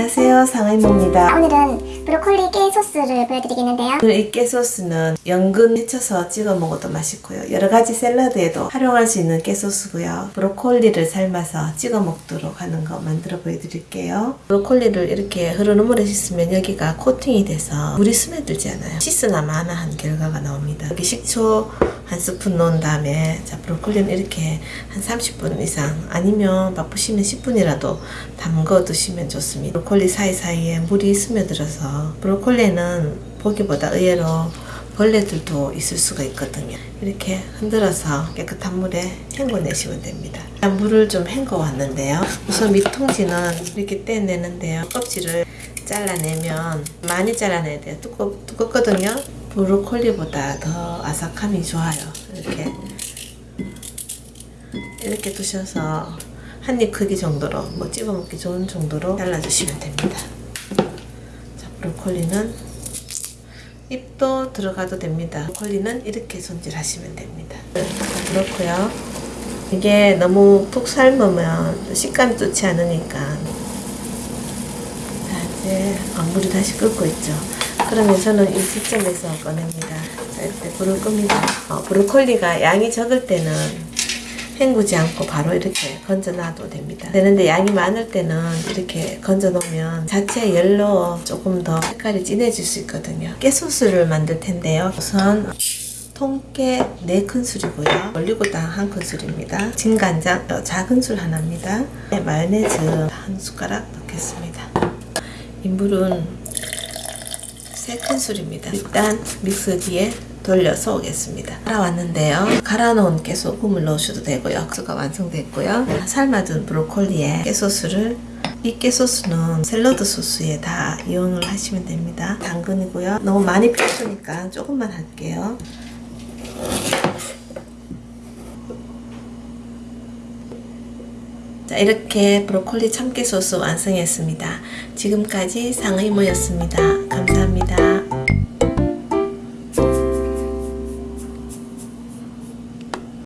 안녕하세요 상의모입니다. 오늘은 브로콜리 깨 소스를 보여드리겠는데요. 이 깨 소스는 연근 데쳐서 찍어 먹어도 맛있고요. 여러가지 샐러드에도 활용할 수 있는 깨 소스고요. 브로콜리를 삶아서 찍어 먹도록 하는 거 만들어 보여드릴게요. 브로콜리를 이렇게 흐르는 물에 씻으면 여기가 코팅이 돼서 물이 스며들지 않아요. 씻으나 마나한 결과가 나옵니다. 여기 식초 한 스푼 넣은 다음에 자 브로콜리는 이렇게 한 30분 이상. 아니면 바쁘시면 10분이라도 담궈 두시면 좋습니다. 브로콜리 사이사이에 물이 스며들어서 브로콜리는 보기보다 의외로 벌레들도 있을 수가 있거든요. 이렇게 흔들어서 깨끗한 물에 헹궈내시면 됩니다. 물을 좀 헹궈 왔는데요. 우선 밑통지는 이렇게 떼내는데요. 껍질을 잘라내면 많이 잘라내야 돼요. 두껍, 두껍거든요 브로콜리보다 더 아삭함이 좋아요. 이렇게. 이렇게 두셔서 한 입 크기 정도로 뭐 집어 먹기 좋은 정도로 잘라주시면 됩니다. 자 브로콜리는 잎도 들어가도 됩니다. 브로콜리는 이렇게 손질하시면 됩니다. 그렇고요. 이게 너무 푹 삶으면 식감이 좋지 않으니까. 자 이제 어, 물이 다시 끓고 있죠 그러면 저는 이 시점에서 꺼냅니다. 자 이때 불을 끕니다. 어, 브로콜리가 양이 적을 때는 헹구지 않고 바로 이렇게 건져 놔도 됩니다. 되는데 양이 많을 때는 이렇게 건져 놓으면 자체 열로 조금 더 색깔이 진해질 수 있거든요. 깨소스를 만들 텐데요. 우선 통깨 4큰술이고요. 올리고당 1큰술입니다. 진간장 어, 작은 술 하나입니다. 네, 마요네즈 한 숟가락 넣겠습니다. 인물은 3큰술입니다 일단 믹서기에 돌려서 오겠습니다. 갈아왔는데요. 갈아놓은 깨소금을 넣으셔도 되고요. 육수가 완성됐고요. 삶아둔 브로콜리에 깨소스를 이 깨소스는 샐러드 소스에 다 이용을 하시면 됩니다. 당근이고요. 너무 많이 필요하니까 조금만 할게요. 자 이렇게 브로콜리 참깨 소스 완성했습니다. 지금까지 상의모였습니다. 감사합니다.